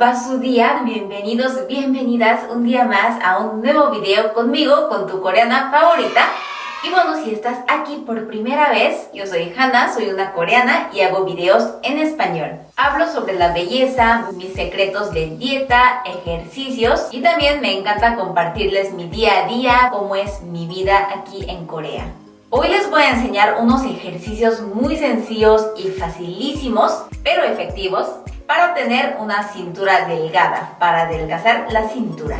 va su día? Bienvenidos, bienvenidas un día más a un nuevo video conmigo, con tu coreana favorita. Y bueno, si estás aquí por primera vez, yo soy Hannah, soy una coreana y hago videos en español. Hablo sobre la belleza, mis secretos de dieta, ejercicios y también me encanta compartirles mi día a día, cómo es mi vida aquí en Corea. Hoy les voy a enseñar unos ejercicios muy sencillos y facilísimos, pero efectivos, para tener una cintura delgada, para adelgazar la cintura.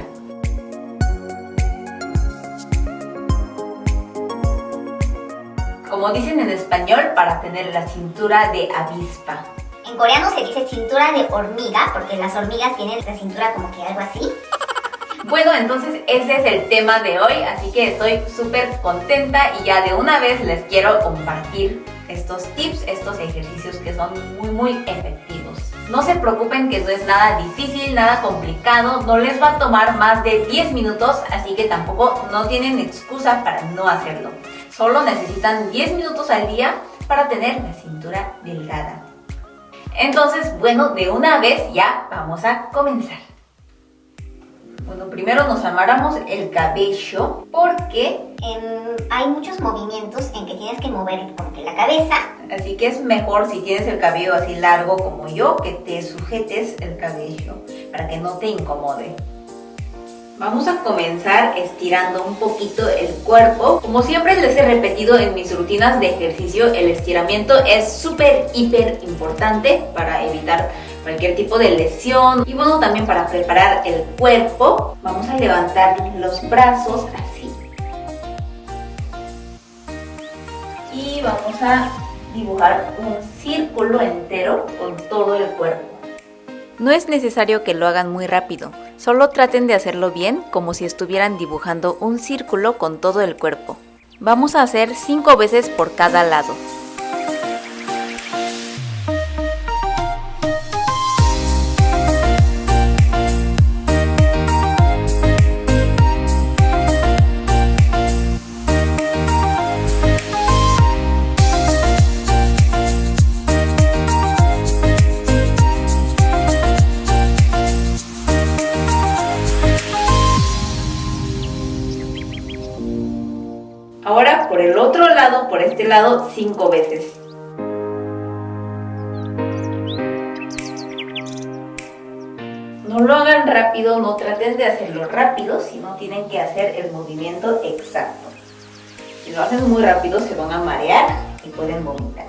Como dicen en español, para tener la cintura de avispa. En coreano se dice cintura de hormiga, porque las hormigas tienen la cintura como que algo así. Bueno, entonces ese es el tema de hoy, así que estoy súper contenta y ya de una vez les quiero compartir estos tips, estos ejercicios que son muy muy efectivos. No se preocupen que no es nada difícil, nada complicado, no les va a tomar más de 10 minutos, así que tampoco no tienen excusa para no hacerlo. Solo necesitan 10 minutos al día para tener la cintura delgada. Entonces, bueno, de una vez ya vamos a comenzar. Bueno, primero nos amarramos el cabello porque hay muchos movimientos en que tienes que mover como que la cabeza. Así que es mejor si tienes el cabello así largo como yo, que te sujetes el cabello para que no te incomode. Vamos a comenzar estirando un poquito el cuerpo. Como siempre les he repetido en mis rutinas de ejercicio, el estiramiento es súper, hiper importante para evitar cualquier tipo de lesión. Y bueno, también para preparar el cuerpo, vamos a levantar los brazos así. Y vamos a dibujar un círculo entero con todo el cuerpo. No es necesario que lo hagan muy rápido, solo traten de hacerlo bien como si estuvieran dibujando un círculo con todo el cuerpo. Vamos a hacer 5 veces por cada lado. Por este lado, cinco veces. No lo hagan rápido, no traten de hacerlo rápido, sino tienen que hacer el movimiento exacto. Si lo hacen muy rápido se van a marear y pueden vomitar.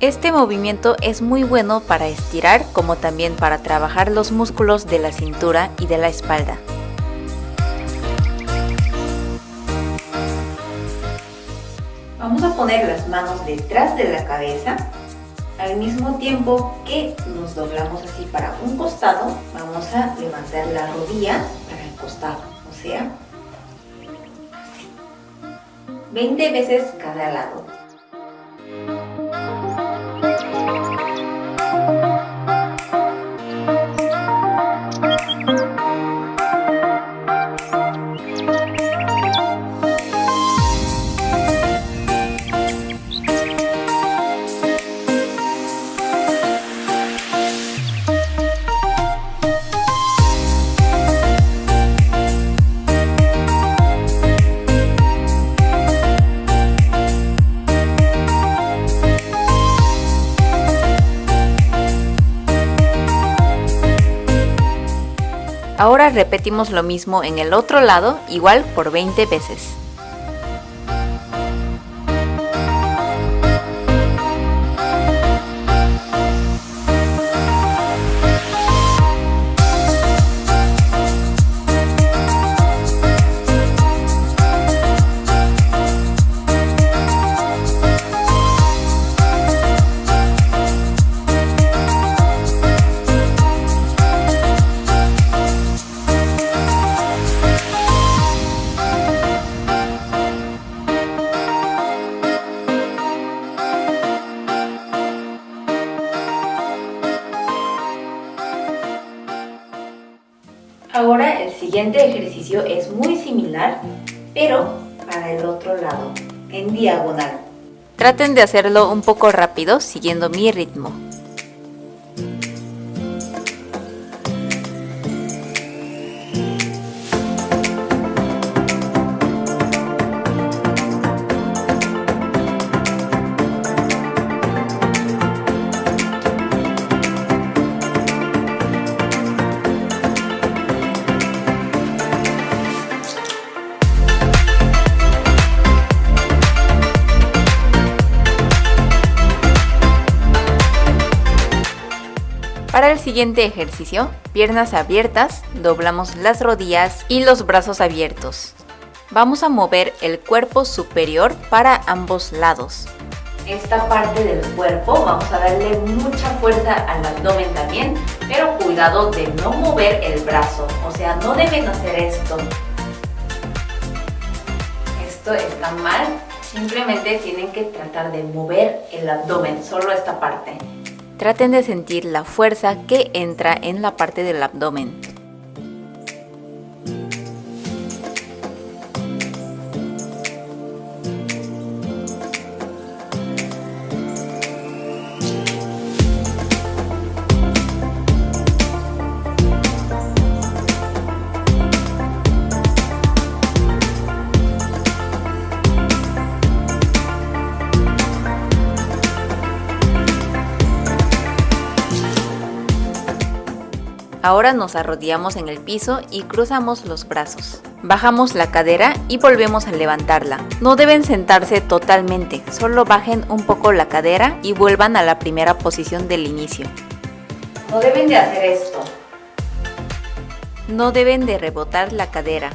Este movimiento es muy bueno para estirar como también para trabajar los músculos de la cintura y de la espalda. Vamos a poner las manos detrás de la cabeza al mismo tiempo que nos doblamos así para un costado, vamos a levantar la rodilla para el costado, o sea, así. 20 veces cada lado. Ahora repetimos lo mismo en el otro lado, igual por 20 veces. Siguiente ejercicio es muy similar, pero para el otro lado, en diagonal. Traten de hacerlo un poco rápido siguiendo mi ritmo. Para el siguiente ejercicio, piernas abiertas, doblamos las rodillas y los brazos abiertos. Vamos a mover el cuerpo superior para ambos lados. Esta parte del cuerpo vamos a darle mucha fuerza al abdomen también, pero cuidado de no mover el brazo, o sea, no deben hacer esto. Esto está mal, simplemente tienen que tratar de mover el abdomen, solo esta parte. Traten de sentir la fuerza que entra en la parte del abdomen. Ahora nos arrodillamos en el piso y cruzamos los brazos. Bajamos la cadera y volvemos a levantarla. No deben sentarse totalmente, solo bajen un poco la cadera y vuelvan a la primera posición del inicio. No deben de hacer esto. No deben de rebotar la cadera.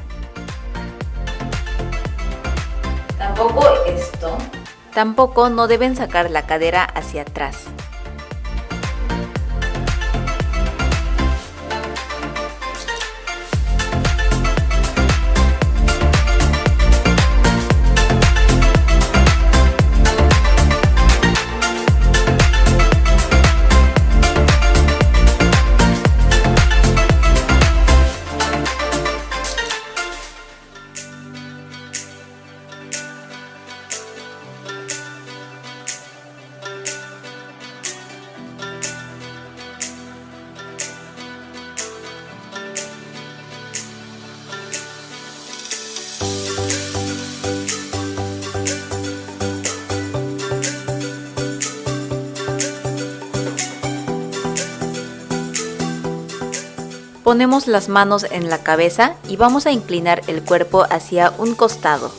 Tampoco esto. Tampoco no deben sacar la cadera hacia atrás. Ponemos las manos en la cabeza y vamos a inclinar el cuerpo hacia un costado.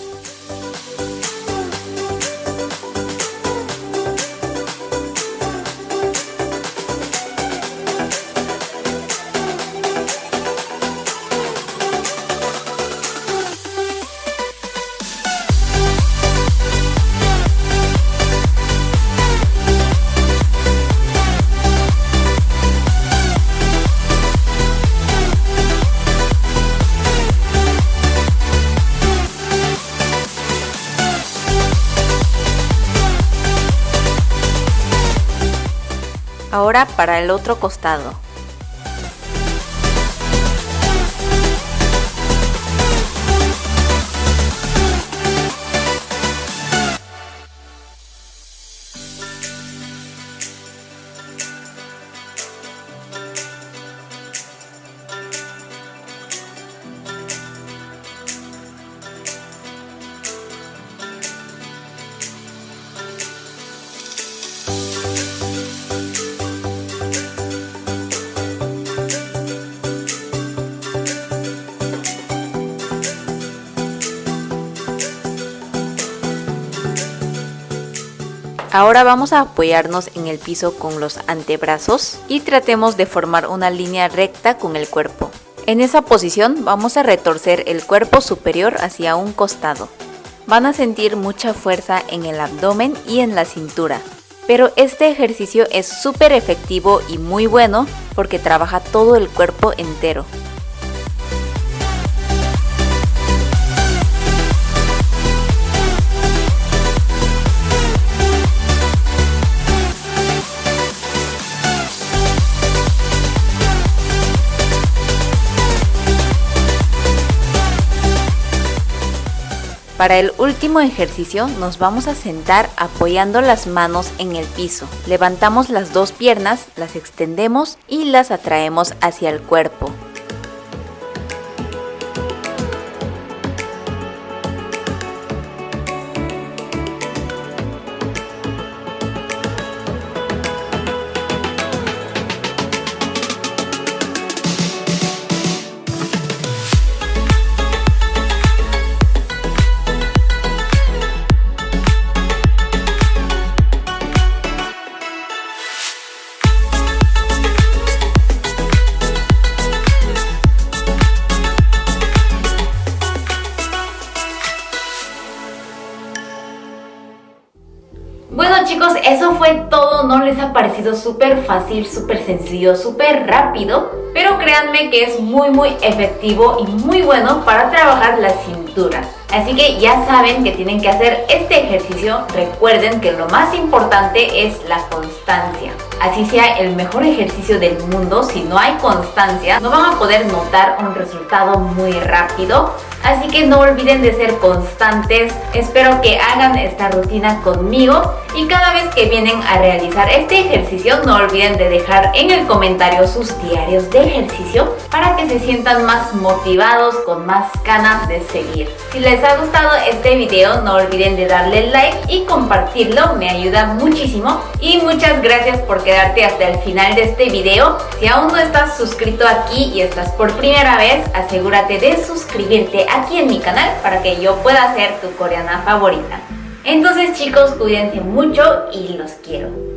Ahora para el otro costado. Ahora vamos a apoyarnos en el piso con los antebrazos y tratemos de formar una línea recta con el cuerpo. En esa posición vamos a retorcer el cuerpo superior hacia un costado. Van a sentir mucha fuerza en el abdomen y en la cintura. Pero este ejercicio es súper efectivo y muy bueno porque trabaja todo el cuerpo entero. Para el último ejercicio nos vamos a sentar apoyando las manos en el piso. Levantamos las dos piernas, las extendemos y las atraemos hacia el cuerpo. Bueno chicos, eso fue todo, ¿no les ha parecido súper fácil, súper sencillo, súper rápido? Pero créanme que es muy muy efectivo y muy bueno para trabajar la cintura. Así que ya saben que tienen que hacer este ejercicio. Recuerden que lo más importante es la constancia. Así sea el mejor ejercicio del mundo, si no hay constancia, no van a poder notar un resultado muy rápido. Así que no olviden de ser constantes. Espero que hagan esta rutina conmigo y cada vez que vienen a realizar este ejercicio no olviden de dejar en el comentario sus diarios de ejercicio para que se sientan más motivados, con más ganas de seguir. Si les ha gustado este video no olviden de darle like y compartirlo, me ayuda muchísimo. Y muchas gracias por hasta el final de este video. Si aún no estás suscrito aquí y estás por primera vez, asegúrate de suscribirte aquí en mi canal para que yo pueda ser tu coreana favorita. Entonces chicos, cuídense mucho y los quiero.